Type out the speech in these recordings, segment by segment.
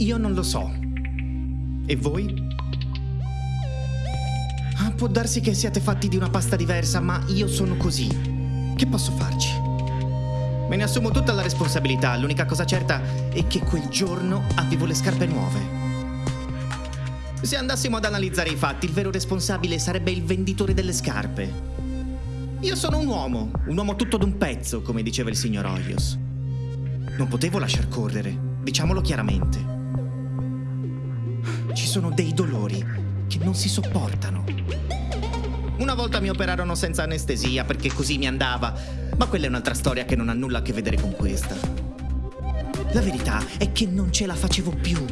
Io non lo so. E voi? Ah, può darsi che siate fatti di una pasta diversa, ma io sono così. Che posso farci? Me ne assumo tutta la responsabilità, l'unica cosa certa è che quel giorno avevo le scarpe nuove. Se andassimo ad analizzare i fatti, il vero responsabile sarebbe il venditore delle scarpe. Io sono un uomo, un uomo tutto d'un pezzo, come diceva il signor Hoyos. Non potevo lasciar correre, diciamolo chiaramente. Ci sono dei dolori che non si sopportano. Una volta mi operarono senza anestesia perché così mi andava, ma quella è un'altra storia che non ha nulla a che vedere con questa. La verità è che non ce la facevo più.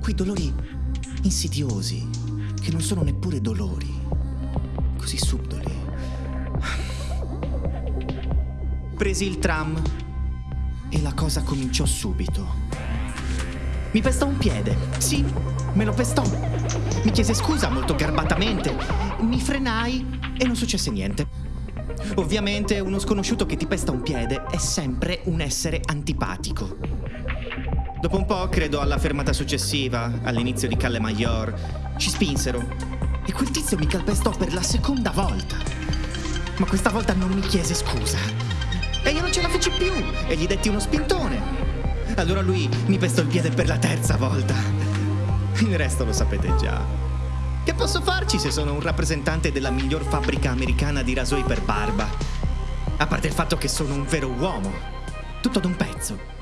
Quei dolori insidiosi, che non sono neppure dolori, così subdoli. Presi il tram e la cosa cominciò subito. Mi pestò un piede, sì, me lo pestò. Mi chiese scusa molto garbatamente, mi frenai e non successe niente. Ovviamente uno sconosciuto che ti pesta un piede è sempre un essere antipatico. Dopo un po', credo alla fermata successiva, all'inizio di Calle Maior, ci spinsero e quel tizio mi calpestò per la seconda volta. Ma questa volta non mi chiese scusa. E io non ce la feci più e gli detti uno spintone. Allora lui mi pestò il piede per la terza volta. Il resto lo sapete già. Che posso farci se sono un rappresentante della miglior fabbrica americana di rasoi per barba? A parte il fatto che sono un vero uomo, tutto d'un pezzo.